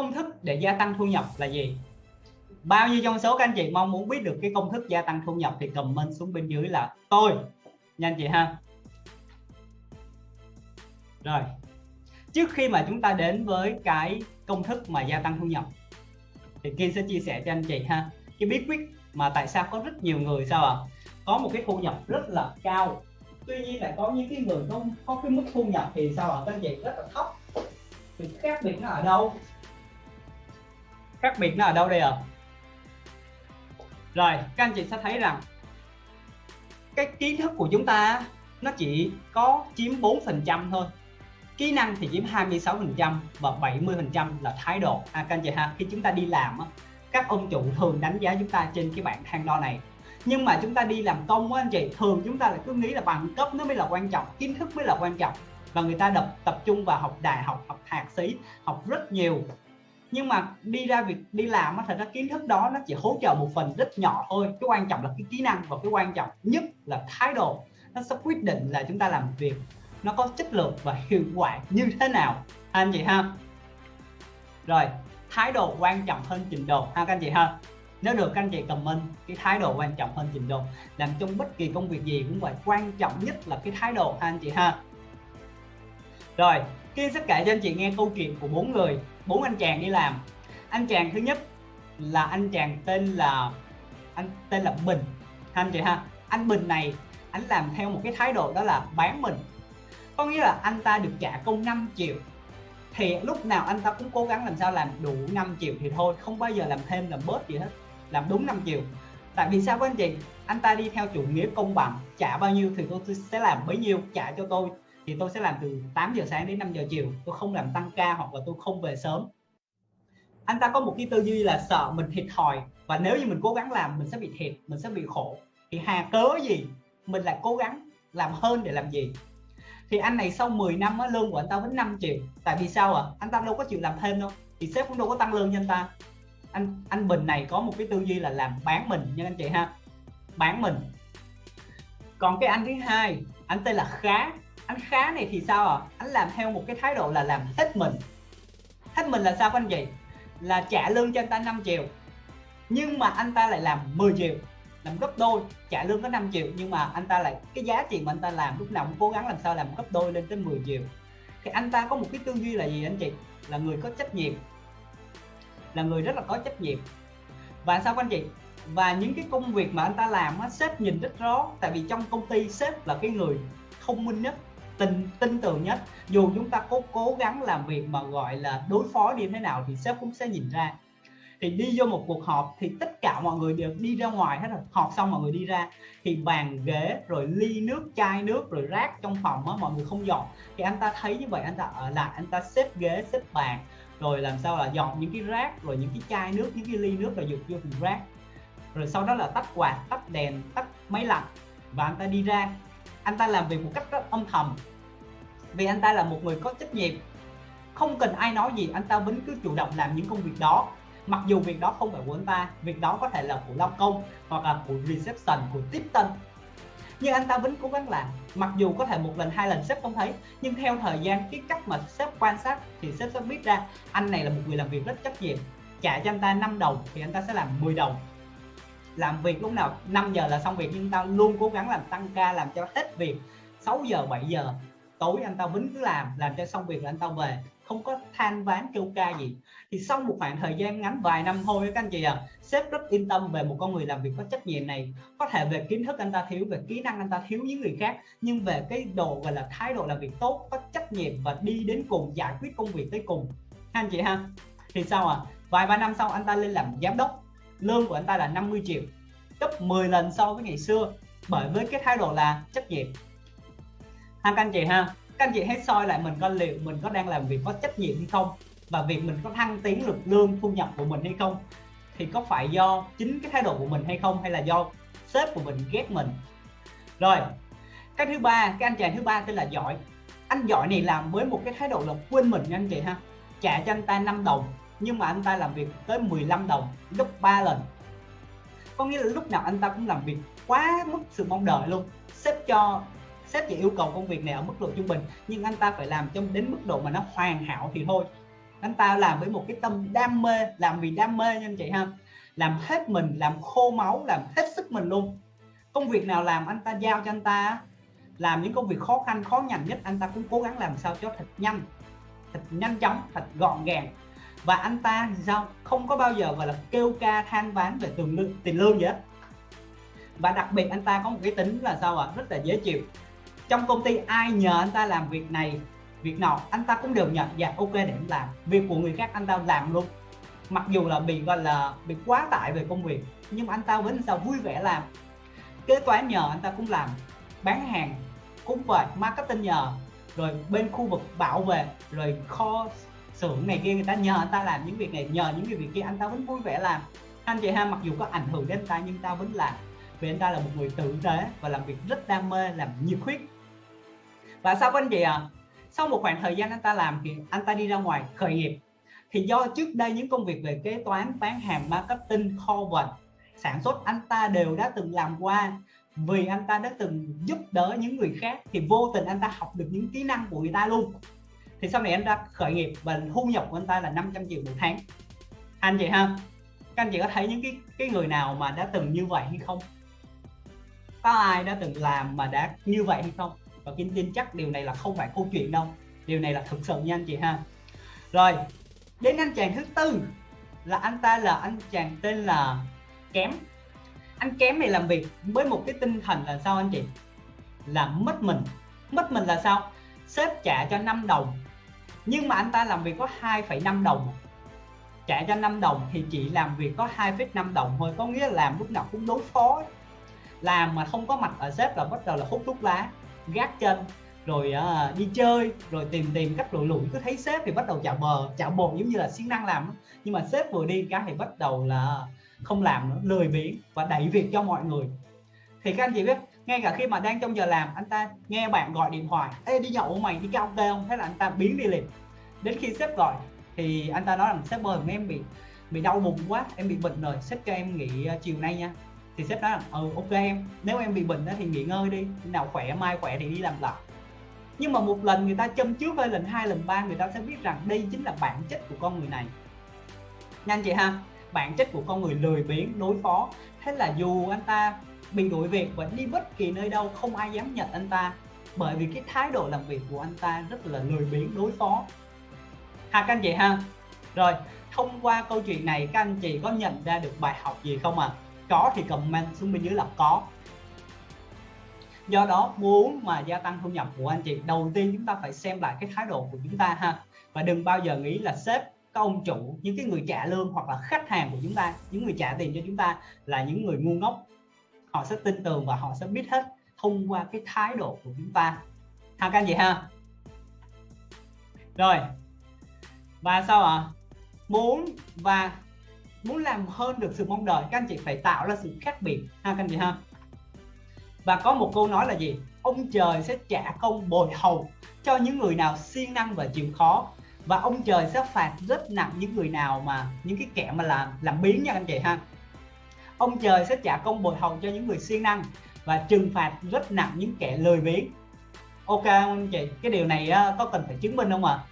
công thức để gia tăng thu nhập là gì? Bao nhiêu trong số các anh chị mong muốn biết được cái công thức gia tăng thu nhập thì comment xuống bên dưới là tôi. Nhanh chị ha. Rồi. Trước khi mà chúng ta đến với cái công thức mà gia tăng thu nhập, thì Kim sẽ chia sẻ cho anh chị ha. Cái bí quyết mà tại sao có rất nhiều người sao ạ? À? có một cái thu nhập rất là cao. Tuy nhiên lại có những cái người không, có cái mức thu nhập thì sao ạ? À? các anh chị rất là thấp. Thì khác biệt nó ở đâu? Khác biệt nó ở đâu đây ạ? À? rồi các anh chị sẽ thấy rằng cái kiến thức của chúng ta nó chỉ có chiếm 4 phần trăm thôi. Kỹ năng thì chiếm 26 phần trăm và 70 phần trăm là thái độ. À, các anh chị ha khi chúng ta đi làm các ông chủ thường đánh giá chúng ta trên cái bảng thang đo này. Nhưng mà chúng ta đi làm công á anh chị thường chúng ta lại cứ nghĩ là bằng cấp nó mới là quan trọng kiến thức mới là quan trọng. Và người ta đập tập trung vào học đại học học thạc sĩ học rất nhiều nhưng mà đi ra việc đi làm á, thật ra kiến thức đó nó chỉ hỗ trợ một phần rất nhỏ thôi. Cái quan trọng là cái kỹ năng và cái quan trọng nhất là thái độ. Nó sẽ quyết định là chúng ta làm việc nó có chất lượng và hiệu quả như thế nào. Anh chị ha. Rồi, thái độ quan trọng hơn trình độ. Ha, các anh chị ha. Nếu được, các anh chị comment cái thái độ quan trọng hơn trình độ. Làm trong bất kỳ công việc gì cũng vậy, quan trọng nhất là cái thái độ. Ha, anh chị ha. Rồi kia sẽ kể cho anh chị nghe câu chuyện của bốn người bốn anh chàng đi làm. Anh chàng thứ nhất là anh chàng tên là, anh tên là Bình. Anh chị ha, anh Bình này, anh làm theo một cái thái độ đó là bán mình. Có nghĩa là anh ta được trả công 5 triệu. Thì lúc nào anh ta cũng cố gắng làm sao làm đủ 5 triệu thì thôi, không bao giờ làm thêm làm bớt gì hết, làm đúng 5 triệu. Tại vì sao các anh chị? Anh ta đi theo chủ nghĩa công bằng, trả bao nhiêu thì tôi sẽ làm bấy nhiêu, trả cho tôi thì tôi sẽ làm từ 8 giờ sáng đến 5 giờ chiều. Tôi không làm tăng ca hoặc là tôi không về sớm. Anh ta có một cái tư duy là sợ mình thiệt thòi. Và nếu như mình cố gắng làm mình sẽ bị thiệt mình sẽ bị khổ. Thì hà cớ gì mình lại cố gắng làm hơn để làm gì? Thì anh này sau 10 năm á, lương của anh ta vẫn 5 triệu. Tại vì sao à anh ta đâu có chịu làm thêm đâu. Thì sếp cũng đâu có tăng lương cho anh ta. Anh anh Bình này có một cái tư duy là làm bán mình nha anh chị ha. Bán mình. Còn cái anh thứ hai anh tên là Khá anh Khá này thì sao à anh làm theo một cái thái độ là làm hết mình. Hết mình là sao các anh chị? Là trả lương cho anh ta 5 triệu. Nhưng mà anh ta lại làm 10 triệu. Làm gấp đôi trả lương có 5 triệu. Nhưng mà anh ta lại cái giá trị mà anh ta làm lúc nào cũng cố gắng làm sao làm gấp đôi lên tới 10 triệu. Thì anh ta có một cái tư duy là gì anh chị? Là người có trách nhiệm. Là người rất là có trách nhiệm. Và sao anh chị? Và những cái công việc mà anh ta làm á, sếp nhìn rất rõ. Tại vì trong công ty sếp là cái người thông minh nhất tin tin tưởng nhất. Dù chúng ta có cố gắng làm việc mà gọi là đối phó như thế nào thì sếp cũng sẽ nhìn ra. Thì đi vô một cuộc họp thì tất cả mọi người đều đi ra ngoài hết rồi. Họp xong mọi người đi ra thì bàn ghế rồi ly nước, chai nước rồi rác trong phòng á, mọi người không dọn. Thì anh ta thấy như vậy, anh ta ở lại, anh ta xếp ghế, xếp bàn rồi làm sao là dọn những cái rác rồi những cái chai nước, những cái ly nước rồi dục vô thùng rác. Rồi sau đó là tắt quạt, tắt đèn, tắt máy lạnh và anh ta đi ra anh ta làm việc một cách rất âm thầm. Vì anh ta là một người có trách nhiệm. Không cần ai nói gì, anh ta vẫn cứ chủ động làm những công việc đó. Mặc dù việc đó không phải của anh ta việc đó có thể là của lao công hoặc là của reception, của tiếp tân. Nhưng anh ta vẫn cố gắng làm. Mặc dù có thể một lần, hai lần sếp không thấy, nhưng theo thời gian, cái cách mà sếp quan sát thì sếp sẽ biết ra, anh này là một người làm việc rất trách nhiệm. Trả cho anh ta 5 đồng thì anh ta sẽ làm 10 đồng làm việc lúc nào 5 giờ là xong việc, nhưng tao luôn cố gắng làm tăng ca, làm cho hết việc. 6 giờ 7 giờ, tối anh tao vẫn cứ làm làm cho xong việc là anh tao về. Không có than ván kêu ca gì. Thì sau một khoảng thời gian ngắn, vài năm thôi, các anh chị à sếp rất yên tâm về một con người làm việc có trách nhiệm này. Có thể về kiến thức anh ta thiếu, về kỹ năng anh ta thiếu những người khác, nhưng về cái độ, gọi là, thái độ làm việc tốt, có trách nhiệm và đi đến cùng, giải quyết công việc tới cùng. Anh chị ha? Thì sao à vài ba năm sau, anh ta lên làm giám đốc lương của anh ta là 50 triệu, gấp 10 lần so với ngày xưa, bởi với cái thái độ là trách nhiệm. Ha các anh chị ha, các anh chị hãy soi lại mình coi liệu mình có đang làm việc có trách nhiệm hay không, và việc mình có thăng tiến được lương thu nhập của mình hay không, thì có phải do chính cái thái độ của mình hay không, hay là do sếp của mình ghét mình? Rồi, cái thứ ba, cái anh chàng thứ ba tên là giỏi. Anh giỏi này làm với một cái thái độ là quên mình nha anh chị ha. Trả cho anh ta 5 đồng nhưng mà anh ta làm việc tới 15 đồng gấp 3 lần. Có nghĩa là lúc nào anh ta cũng làm việc quá mức sự mong đợi luôn. Sếp cho, sếp chỉ yêu cầu công việc này ở mức độ trung bình, nhưng anh ta phải làm trong đến mức độ mà nó hoàn hảo thì thôi. Anh ta làm với một cái tâm đam mê, làm vì đam mê nha anh chị ha. Làm hết mình, làm khô máu, làm hết sức mình luôn. Công việc nào làm anh ta giao cho anh ta làm những công việc khó khăn, khó nhằn nhất anh ta cũng cố gắng làm sao cho thật nhanh thật nhanh chóng, thật gọn gàng và anh ta sao? Không có bao giờ gọi là kêu ca than ván về tiền lương tiền lương gì hết. Và đặc biệt anh ta có một cái tính là sao ạ? À? rất là dễ chịu. Trong công ty ai nhờ anh ta làm việc này, việc nào anh ta cũng đều nhận. Dạ ok, để anh làm. Việc của người khác anh ta làm luôn. Mặc dù là bị gọi là bị quá tải về công việc, nhưng mà anh ta vẫn sao vui vẻ làm. Kế toán nhờ anh ta cũng làm. Bán hàng cũng vậy, marketing nhờ. Rồi bên khu vực bảo vệ, rồi kho xưởng này kia người ta nhờ anh ta làm những việc này, nhờ những cái việc kia, anh ta vẫn vui vẻ làm. Anh chị ha, mặc dù có ảnh hưởng đến anh ta, nhưng ta vẫn làm. Vì anh ta là một người tử tế và làm việc rất đam mê, làm nhiệt huyết. Và sao anh chị ạ? À? sau một khoảng thời gian anh ta làm thì anh ta đi ra ngoài khởi nghiệp. Thì do trước đây những công việc về kế toán, bán hàng, marketing, kho vận sản xuất, anh ta đều đã từng làm qua. Vì anh ta đã từng giúp đỡ những người khác thì vô tình anh ta học được những kỹ năng của người ta luôn thì sau này anh ra khởi nghiệp và thu nhập của anh ta là 500 triệu một tháng. Anh chị ha, các anh chị có thấy những cái cái người nào mà đã từng như vậy hay không? Có ai đã từng làm mà đã như vậy hay không? Và Kim tin chắc điều này là không phải câu chuyện đâu. Điều này là thực sự nha anh chị ha. Rồi, đến anh chàng thứ tư là anh ta là anh chàng tên là kém. Anh kém này làm việc với một cái tinh thần là sao anh chị? Là mất mình. Mất mình là sao? Sếp trả cho 5 đồng nhưng mà anh ta làm việc có 2,5 đồng. Trả cho 5 đồng thì chỉ làm việc có 2,5 đồng thôi có nghĩa là làm lúc nào cũng đối phó. Làm mà không có mặt ở sếp là bắt đầu là hút thuốc lá gác chân rồi uh, đi chơi rồi tìm tìm cách lụi lụi cứ thấy sếp thì bắt đầu chạo bờ chạo bồn giống như là siêng năng làm nhưng mà sếp vừa đi cái thì bắt đầu là không làm nữa lười biếng và đẩy việc cho mọi người. Thì các anh chị biết ngay cả khi mà đang trong giờ làm, anh ta nghe bạn gọi điện thoại, ê, đi nhậu mày, đi karaoke không? Thế là anh ta biến đi liền. Đến khi sếp gọi thì anh ta nói rằng, sếp ơi, em bị bị đau bụng quá, em bị bệnh rồi, sếp cho em nghỉ ờ, chiều nay nha. Thì sếp nói là ừ ok em, nếu em bị bệnh đó thì nghỉ ngơi đi nào khỏe, mai khỏe thì đi làm lại. Nhưng mà một lần người ta châm trước hay lần hai, lần ba, người ta sẽ biết rằng đây chính là bản chất của con người này. Nhanh chị ha, bản chất của con người lười biếng, đối phó. Thế là dù anh ta mình đuổi việc vẫn đi bất kỳ nơi đâu, không ai dám nhận anh ta. Bởi vì cái thái độ làm việc của anh ta rất là lười biếng đối phó. Ha các anh chị ha. Rồi, thông qua câu chuyện này, các anh chị có nhận ra được bài học gì không ạ? À? có thì comment xuống bên dưới là có. Do đó, muốn mà gia tăng thu nhập của anh chị, đầu tiên chúng ta phải xem lại cái thái độ của chúng ta ha. Và đừng bao giờ nghĩ là sếp, các ông chủ, những cái người trả lương hoặc là khách hàng của chúng ta, những người trả tiền cho chúng ta là những người ngu ngốc họ sẽ tin tưởng và họ sẽ biết hết thông qua cái thái độ của chúng ta. Ha các anh chị ha? Rồi, và sao ạ? À? muốn và muốn làm hơn được sự mong đợi, các anh chị phải tạo ra sự khác biệt. Ha các anh chị ha? Và có một câu nói là gì? Ông trời sẽ trả công bồi hầu cho những người nào siêng năng và chịu khó. Và ông trời sẽ phạt rất nặng những người nào mà, những cái kẻ mà làm làm biến nha anh chị ha ông trời sẽ trả công bồi hồng cho những người siêng năng và trừng phạt rất nặng những kẻ lười biếng ok anh chị, cái điều này có cần phải chứng minh không ạ à?